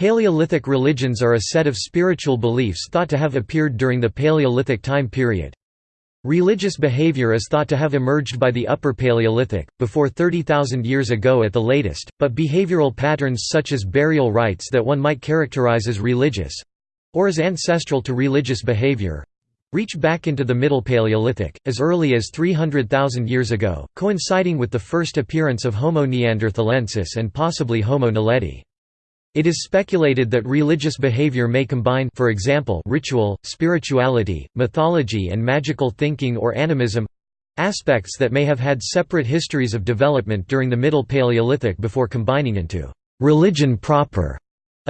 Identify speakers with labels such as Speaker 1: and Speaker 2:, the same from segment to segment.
Speaker 1: Paleolithic religions are a set of spiritual beliefs thought to have appeared during the Paleolithic time period. Religious behavior is thought to have emerged by the Upper Paleolithic, before 30,000 years ago at the latest, but behavioral patterns such as burial rites that one might characterize as religious—or as ancestral to religious behavior, reach back into the Middle Paleolithic, as early as 300,000 years ago, coinciding with the first appearance of Homo neanderthalensis and possibly Homo naledi. It is speculated that religious behavior may combine for example, ritual, spirituality, mythology and magical thinking or animism—aspects that may have had separate histories of development during the Middle Paleolithic before combining into «religion proper»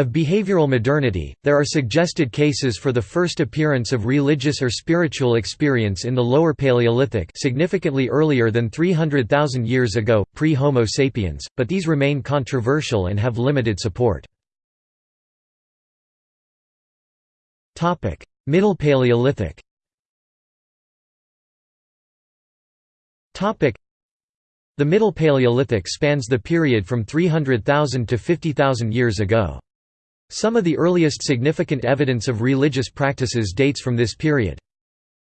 Speaker 1: of behavioral modernity. There are suggested cases for the first appearance of religious or spiritual experience in the Lower Paleolithic significantly earlier than 300,000 years ago, pre-Homo sapiens, but these remain controversial and have limited support. Middle Paleolithic The Middle Paleolithic spans the period from 300,000 to 50,000 years ago. Some of the earliest significant evidence of religious practices dates from this period.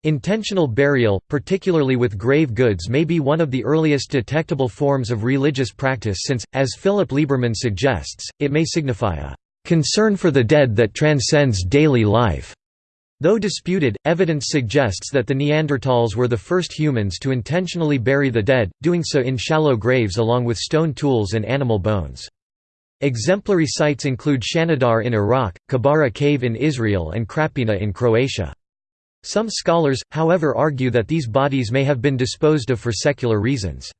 Speaker 1: Intentional burial, particularly with grave goods may be one of the earliest detectable forms of religious practice since, as Philip Lieberman suggests, it may signify a concern for the dead that transcends daily life. Though disputed, evidence suggests that the Neanderthals were the first humans to intentionally bury the dead, doing so in shallow graves along with stone tools and animal bones. Exemplary sites include Shanidar in Iraq, Kebara Cave in Israel and Krapina in Croatia. Some scholars, however argue that these bodies may have been disposed of for secular reasons.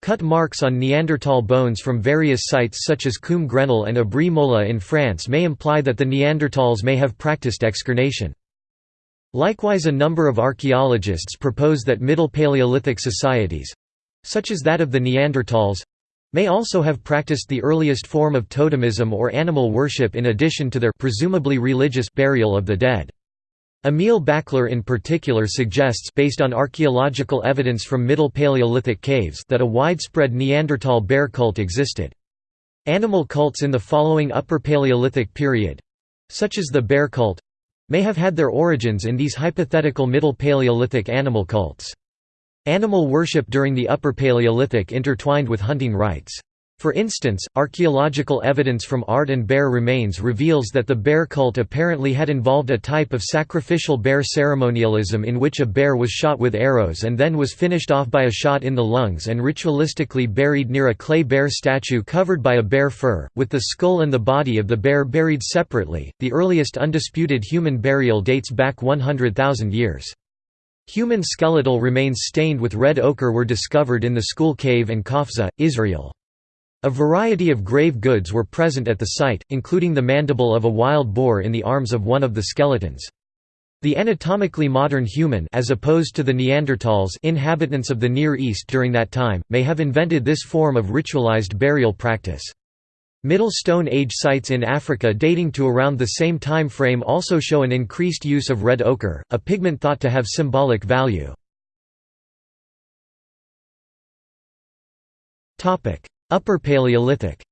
Speaker 1: Cut marks on Neanderthal bones from various sites such as Combe Grenal and Abri Moula in France may imply that the Neanderthals may have practiced excarnation. Likewise a number of archaeologists propose that Middle Paleolithic societies—such as that of the Neanderthals—may also have practiced the earliest form of totemism or animal worship in addition to their presumably religious burial of the dead. Emil Bachler in particular suggests based on archaeological evidence from Middle Paleolithic caves that a widespread Neanderthal bear cult existed. Animal cults in the following Upper Paleolithic period—such as the bear cult—may have had their origins in these hypothetical Middle Paleolithic animal cults. Animal worship during the Upper Paleolithic intertwined with hunting rites. For instance, archaeological evidence from Ard and bear remains reveals that the bear cult apparently had involved a type of sacrificial bear ceremonialism in which a bear was shot with arrows and then was finished off by a shot in the lungs and ritualistically buried near a clay bear statue covered by a bear fur, with the skull and the body of the bear buried separately. The earliest undisputed human burial dates back 100,000 years. Human skeletal remains stained with red ochre were discovered in the Skhul Cave in Qafzeh, Israel. A variety of grave goods were present at the site, including the mandible of a wild boar in the arms of one of the skeletons. The anatomically modern human as opposed to the Neanderthals inhabitants of the Near East during that time, may have invented this form of ritualized burial practice. Middle Stone Age sites in Africa dating to around the same time frame also show an increased use of red ochre, a pigment thought to have symbolic value. Upper Paleolithic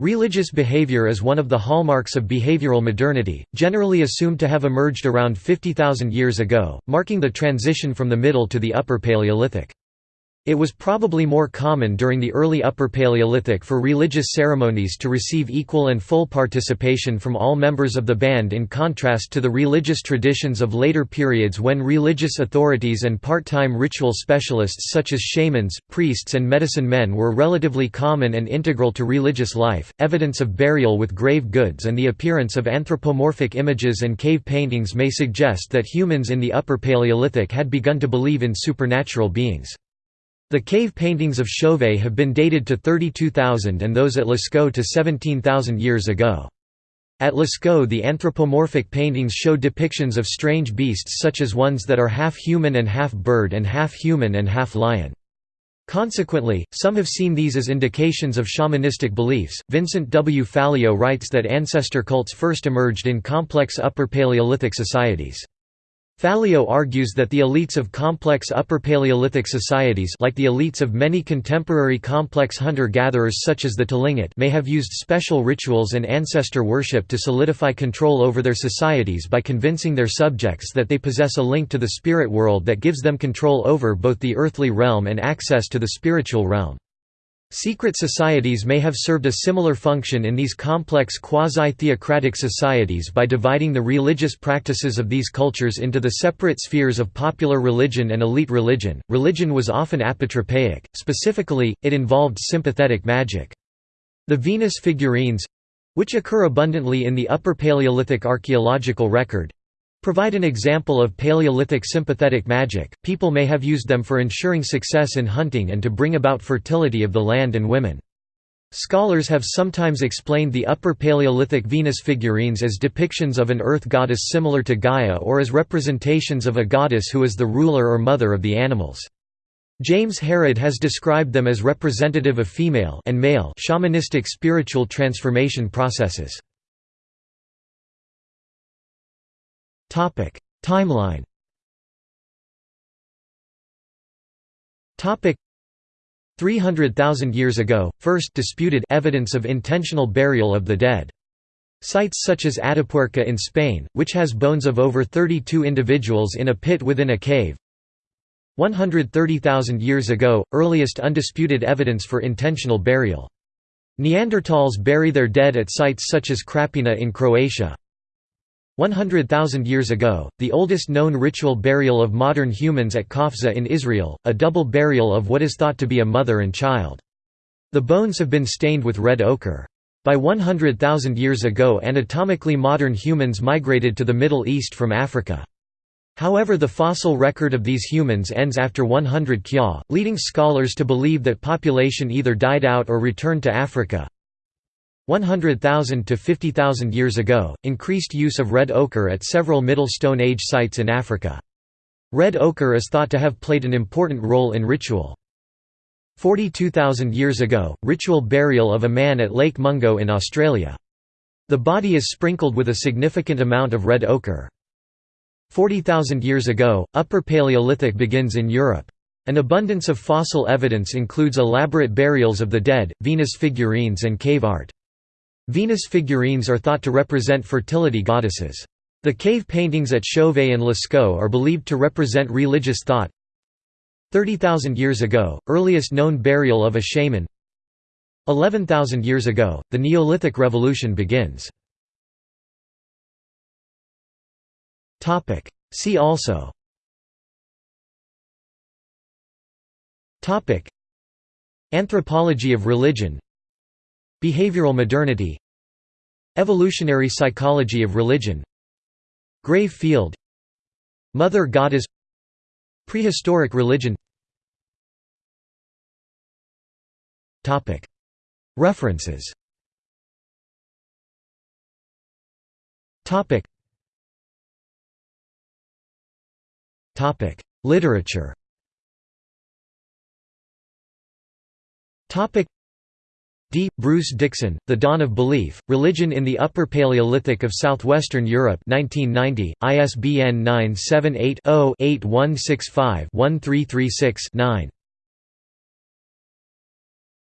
Speaker 1: Religious behavior is one of the hallmarks of behavioral modernity, generally assumed to have emerged around 50,000 years ago, marking the transition from the Middle to the Upper Paleolithic. It was probably more common during the early Upper Paleolithic for religious ceremonies to receive equal and full participation from all members of the band in contrast to the religious traditions of later periods when religious authorities and part-time ritual specialists such as shamans, priests and medicine men were relatively common and integral to religious life. Evidence of burial with grave goods and the appearance of anthropomorphic images and cave paintings may suggest that humans in the Upper Paleolithic had begun to believe in supernatural beings. The cave paintings of Chauvet have been dated to 32,000 and those at Lascaux to 17,000 years ago. At Lascaux the anthropomorphic paintings show depictions of strange beasts such as ones that are half human and half bird and half human and half lion. Consequently, some have seen these as indications of shamanistic beliefs. Vincent W. Fallio writes that ancestor cults first emerged in complex Upper Paleolithic societies. Fallio argues that the elites of complex Upper Paleolithic societies like the elites of many contemporary complex hunter-gatherers such as the Tlingit may have used special rituals and ancestor worship to solidify control over their societies by convincing their subjects that they possess a link to the spirit world that gives them control over both the earthly realm and access to the spiritual realm. Secret societies may have served a similar function in these complex quasi-theocratic societies by dividing the religious practices of these cultures into the separate spheres of popular religion and elite religion. Religion was often apotropaic, specifically, it involved sympathetic magic. The Venus figurines which occur abundantly in the Upper Paleolithic archaeological record Provide an example of Paleolithic sympathetic magic. People may have used them for ensuring success in hunting and to bring about fertility of the land and women. Scholars have sometimes explained the Upper Paleolithic Venus figurines as depictions of an earth goddess similar to Gaia or as representations of a goddess who is the ruler or mother of the animals. James Harrod has described them as representative of female and male shamanistic spiritual transformation processes. Timeline. Topic: 300,000 years ago, first disputed evidence of intentional burial of the dead. Sites such as Atapuerca in Spain, which has bones of over 32 individuals in a pit within a cave. 130,000 years ago, earliest undisputed evidence for intentional burial. Neanderthals bury their dead at sites such as Krapina in Croatia. 100,000 years ago, the oldest known ritual burial of modern humans at Qafzeh in Israel, a double burial of what is thought to be a mother and child. The bones have been stained with red ochre. By 100,000 years ago anatomically modern humans migrated to the Middle East from Africa. However the fossil record of these humans ends after 100 kya, leading scholars to believe that population either died out or returned to Africa. 100,000 to 50,000 years ago, increased use of red ochre at several Middle Stone Age sites in Africa. Red ochre is thought to have played an important role in ritual. 42,000 years ago, ritual burial of a man at Lake Mungo in Australia. The body is sprinkled with a significant amount of red ochre. 40,000 years ago, Upper Paleolithic begins in Europe. An abundance of fossil evidence includes elaborate burials of the dead, Venus figurines and cave art. Venus figurines are thought to represent fertility goddesses. The cave paintings at Chauvet and Lascaux are believed to represent religious thought. 30,000 years ago, earliest known burial of a shaman 11,000 years ago, the Neolithic Revolution begins. See also Anthropology of religion Behavioral modernity. Evolutionary psychology of religion. Grave field. Mother goddess. Prehistoric religion. References. Literature D. Bruce Dixon, The Dawn of Belief, Religion in the Upper Paleolithic of Southwestern Europe 1990, ISBN 978 0 8165 1336 9